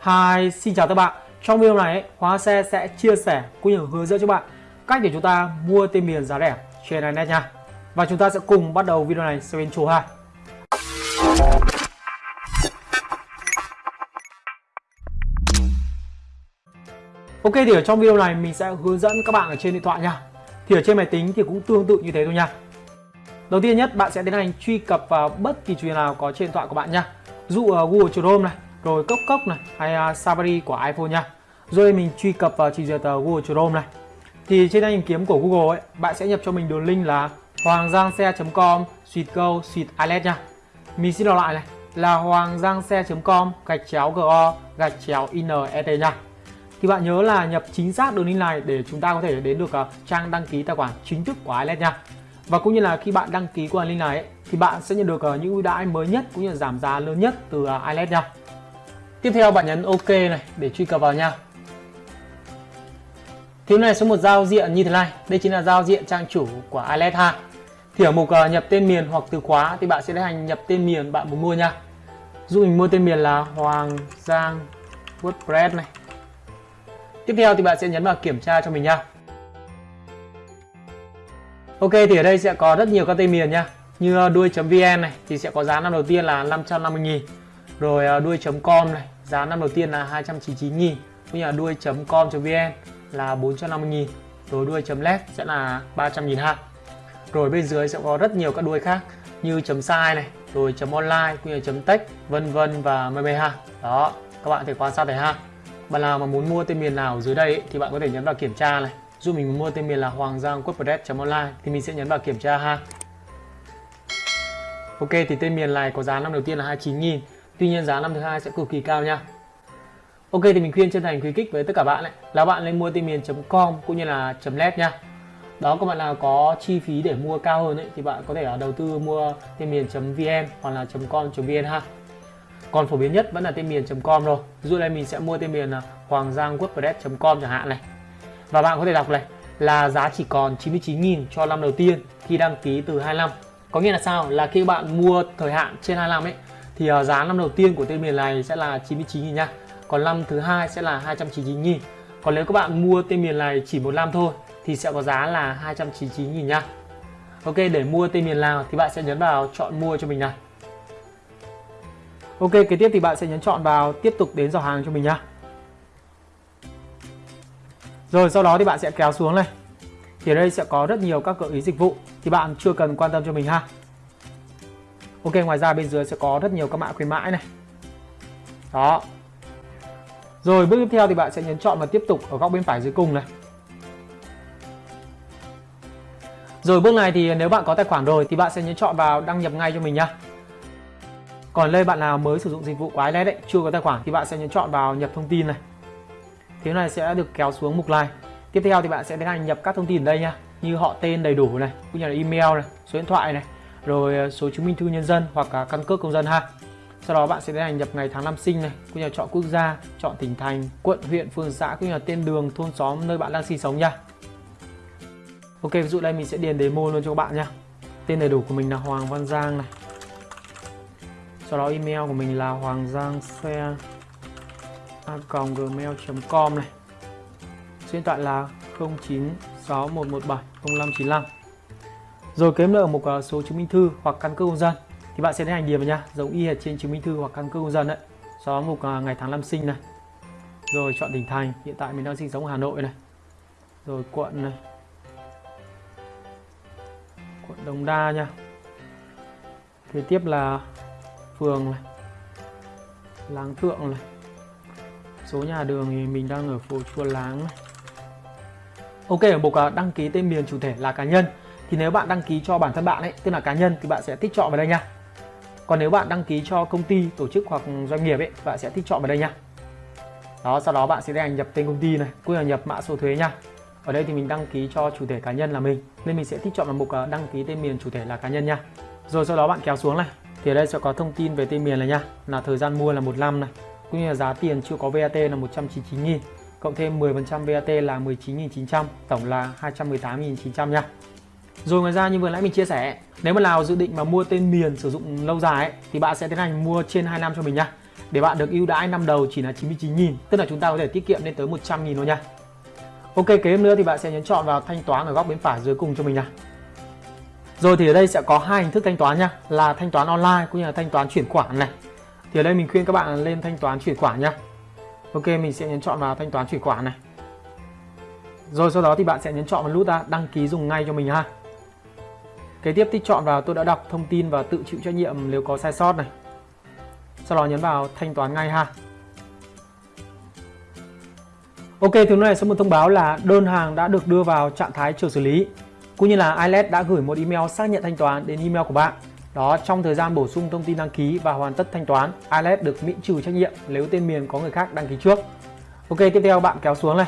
Hi, xin chào các bạn. Trong video này, Hóa Xe sẽ chia sẻ cũng như hướng dẫn cho bạn cách để chúng ta mua tên miền giá rẻ trên Internet nha. Và chúng ta sẽ cùng bắt đầu video này sau intro ha. Ok thì ở trong video này mình sẽ hướng dẫn các bạn ở trên điện thoại nha. Thì ở trên máy tính thì cũng tương tự như thế thôi nha. Đầu tiên nhất bạn sẽ tiến hành truy cập vào bất kỳ truyền nào có trên điện thoại của bạn nha. Dụ Google Chrome này, rồi Cốc Cốc này hay uh, Safari của iPhone nha. Rồi mình truy cập vào trình duyệt uh, Google Chrome này. Thì trên đây tìm kiếm của Google ấy, bạn sẽ nhập cho mình đường link là hoanggiangxe.com suite go suite ilet nha. Mình xin đọc lại này là hoanggiangxe.com gạch chéo go gạch chéo inet nha. Thì bạn nhớ là nhập chính xác đường link này để chúng ta có thể đến được uh, trang đăng ký tài khoản chính thức của ilet nha. Và cũng như là khi bạn đăng ký qua link này ấy, thì bạn sẽ nhận được uh, những ưu đãi mới nhất cũng như là giảm giá lớn nhất từ uh, ilet nha. Tiếp theo bạn nhấn OK này để truy cập vào nha. Thì này số một giao diện như thế này, đây chính là giao diện trang chủ của ilet ha. Thì ở mục uh, nhập tên miền hoặc từ khóa thì bạn sẽ tiến hành nhập tên miền bạn muốn mua nha. Dụ mình mua tên miền là Hoàng Giang WordPress này. Tiếp theo thì bạn sẽ nhấn vào kiểm tra cho mình nha. Ok thì ở đây sẽ có rất nhiều các tên miền nha Như ờ, đuôi.vn này thì sẽ có giá năm đầu tiên là 550.000 Rồi ờ, đuôi.com này giá năm đầu tiên là 299.000 Cũng như là đuôi.com.vn là 450.000 Rồi đuôi.led sẽ là 300.000 ha Rồi bên dưới sẽ có rất nhiều các đuôi khác Như chấm sai này Rồi chấm online cũng như chấm tech vân vân và mây mây ha. Đó các bạn thể quan sát thấy ha. Bạn nào mà muốn mua tên miền nào ở dưới đây ấy, thì bạn có thể nhấn vào kiểm tra này. Dù mình mua tên miền là hoàng giang online thì mình sẽ nhấn vào kiểm tra ha. Ok thì tên miền này có giá năm đầu tiên là 29.000 Tuy nhiên giá năm thứ hai sẽ cực kỳ cao nha. Ok thì mình khuyên chân thành khuyến khích với tất cả bạn ấy, là bạn nên mua tên miền.com cũng như là .net nha. Đó các bạn nào có chi phí để mua cao hơn ấy, thì bạn có thể à, đầu tư mua tên miền.vn hoặc là .com.vn ha. Còn phổ biến nhất vẫn là tên miền.com rồi ví dụ đây mình sẽ mua tên miền à, hoàng giang wordpress.com chẳng hạn này. Và bạn có thể đọc này là giá chỉ còn 99.000 cho năm đầu tiên khi đăng ký từ 25 có nghĩa là sao? Là khi bạn mua thời hạn trên 25 ấy thì uh, giá năm đầu tiên của tên miền này sẽ là 99.000 nha còn năm thứ hai sẽ là 299.000 còn nếu các bạn mua tên miền này chỉ một năm thôi thì sẽ có giá là 299.000 nha Ok để mua tên miền nào thì bạn sẽ nhấn vào chọn mua cho mình này Ok kế tiếp thì bạn sẽ nhấn chọn vào tiếp tục đến giỏ hàng cho mình nha rồi sau đó thì bạn sẽ kéo xuống này. Thì ở đây sẽ có rất nhiều các gợi ý dịch vụ thì bạn chưa cần quan tâm cho mình ha. Ok ngoài ra bên dưới sẽ có rất nhiều các mã khuyến mãi này. Đó. Rồi bước tiếp theo thì bạn sẽ nhấn chọn và tiếp tục ở góc bên phải dưới cùng này. Rồi bước này thì nếu bạn có tài khoản rồi thì bạn sẽ nhấn chọn vào đăng nhập ngay cho mình nha còn đây bạn nào mới sử dụng dịch vụ của iLet đấy chưa có tài khoản thì bạn sẽ nhấn chọn vào nhập thông tin này. Thế này sẽ được kéo xuống mục này. Tiếp theo thì bạn sẽ tiến hành nhập các thông tin ở đây nha, như họ tên đầy đủ này, cũng như là email này, số điện thoại này, rồi à, số chứng minh thư nhân dân hoặc à, căn cước công dân ha. Sau đó bạn sẽ tiến hành nhập ngày tháng năm sinh này, cũng như là chọn quốc gia, chọn tỉnh thành, quận, huyện, phường, xã cũng như là tên đường, thôn xóm nơi bạn đang sinh sống nha. Ok, ví dụ đây mình sẽ điền demo luôn cho các bạn nha. Tên đầy đủ của mình là Hoàng Văn Giang này. Sau đó email của mình là hoàng giang xe gmail.com này số điện thoại là 0961170595 rồi kế nữa ở à, số chứng minh thư hoặc căn cước công dân. Thì bạn sẽ tiến hành điền vào nha. Giống y hệt trên chứng minh thư hoặc căn cước công dân đấy. Sau đó mục à, ngày tháng năm sinh này. Rồi chọn tỉnh thành. Hiện tại mình đang sinh sống ở Hà Nội này. Rồi quận này. Quận Đồng Đa nha. Kế tiếp là phường này. Láng Thượng này. Số nhà đường thì mình đang ở phố Chùa Láng này. Ok ở mục à, đăng ký tên miền chủ thể là cá nhân thì nếu bạn đăng ký cho bản thân bạn ấy, tức là cá nhân, thì bạn sẽ tích chọn vào đây nha. Còn nếu bạn đăng ký cho công ty, tổ chức hoặc doanh nghiệp ấy, bạn sẽ tích chọn vào đây nha. Đó, sau đó bạn sẽ tiến hành nhập tên công ty này, cũng là nhập mã số thuế nha. Ở đây thì mình đăng ký cho chủ thể cá nhân là mình, nên mình sẽ tích chọn vào mục ờ, đăng ký tên miền chủ thể là cá nhân nha. Rồi sau đó bạn kéo xuống này, thì ở đây sẽ có thông tin về tên miền này nha. Là thời gian mua là một năm này, cũng như là giá tiền chưa có VAT là 199.000 cộng thêm 10% VAT là 19.900 tổng là 218.900 nha rồi ngoài ra như vừa nãy mình chia sẻ nếu mà nào dự định mà mua tên miền sử dụng lâu dài ấy, thì bạn sẽ tiến hành mua trên 2 năm cho mình nha. Để bạn được ưu đãi năm đầu chỉ là 99.000 tức là chúng ta có thể tiết kiệm lên tới 100.000 thôi nha. Ok kế nữa thì bạn sẽ nhấn chọn vào thanh toán ở góc bên phải dưới cùng cho mình nha. Rồi thì ở đây sẽ có hai hình thức thanh toán nha là thanh toán online cũng như là thanh toán chuyển khoản này. Thì ở đây mình khuyên các bạn lên thanh toán chuyển khoản nha. Ok mình sẽ nhấn chọn vào thanh toán chuyển khoản này. Rồi sau đó thì bạn sẽ nhấn chọn vào nút à, đăng ký dùng ngay cho mình ha. Kế tiếp tích chọn vào tôi đã đọc thông tin và tự chịu trách nhiệm nếu có sai sót này. Sau đó nhấn vào thanh toán ngay ha. Ok, thứ này sẽ một thông báo là đơn hàng đã được đưa vào trạng thái chờ xử lý cũng như là iLed đã gửi một email xác nhận thanh toán đến email của bạn. Đó trong thời gian bổ sung thông tin đăng ký và hoàn tất thanh toán iLed được miễn trừ trách nhiệm nếu tên miền có người khác đăng ký trước. Ok, tiếp theo bạn kéo xuống này.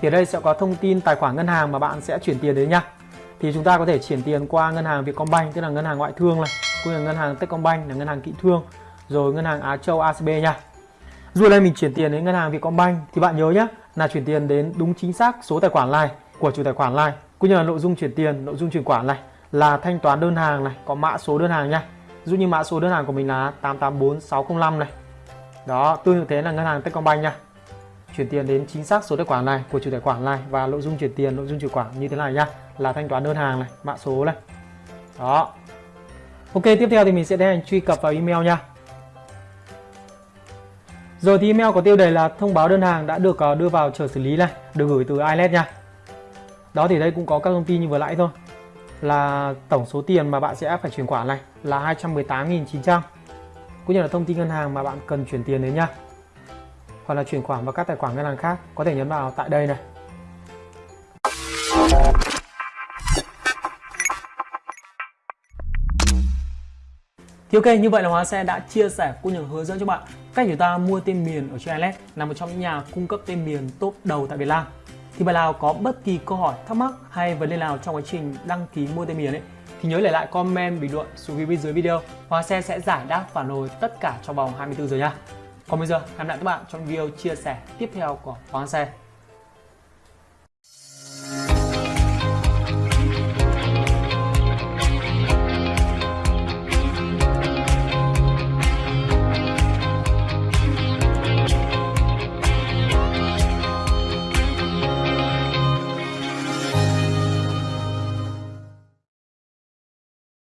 Thì ở đây sẽ có thông tin tài khoản ngân hàng mà bạn sẽ chuyển tiền đến nha thì chúng ta có thể chuyển tiền qua ngân hàng Vietcombank, tức là ngân hàng ngoại thương này, cũng như là ngân hàng Techcombank là ngân hàng kỹ thương, rồi ngân hàng Á Châu ACB nha. Dù đây mình chuyển tiền đến ngân hàng Vietcombank. Thì bạn nhớ nhé là chuyển tiền đến đúng chính xác số tài khoản này của chủ tài khoản này, cũng như là nội dung chuyển tiền, nội dung chuyển khoản này, là thanh toán đơn hàng này, có mã số đơn hàng nha. Dụ như mã số đơn hàng của mình là 884605 này. Đó, tương tự thế là ngân hàng Techcombank nha. Chuyển tiền đến chính xác số tài khoản này của chủ tài khoản này và nội dung chuyển tiền, nội dung chuyển khoản như thế này nha là thanh toán đơn hàng này mã số này đó ok tiếp theo thì mình sẽ tiến hành truy cập vào email nha rồi thì email có tiêu đề là thông báo đơn hàng đã được ờ, đưa vào chờ xử lý này, được gửi từ iLet nha. Đó thì đây cũng có các thông tin như vừa nãy thôi. Là tổng số tiền mà bạn sẽ phải chuyển khoản này là 218.900. Cũng như là thông tin ngân hàng mà bạn cần chuyển tiền đến nha. Hoặc là chuyển khoản vào các tài khoản ngân hàng khác, có thể nhấn vào tại đây này. Thì ok, như vậy là Hóa Xe đã chia sẻ cũng như hướng dẫn cho bạn cách chúng ta mua tên miền ở trên Alex là một trong những nhà cung cấp tên miền top đầu tại Việt Nam. Thì bạn nào có bất kỳ câu hỏi, thắc mắc hay vấn đề nào trong quá trình đăng ký mua tên miền ấy thì nhớ để lại comment bình luận xuống phía bên dưới video. Hóa Xe sẽ giải đáp phản hồi tất cả trong vòng 24 giờ nha. Còn bây giờ, hẹn gặp lại các bạn trong video chia sẻ tiếp theo của Hóa Xe.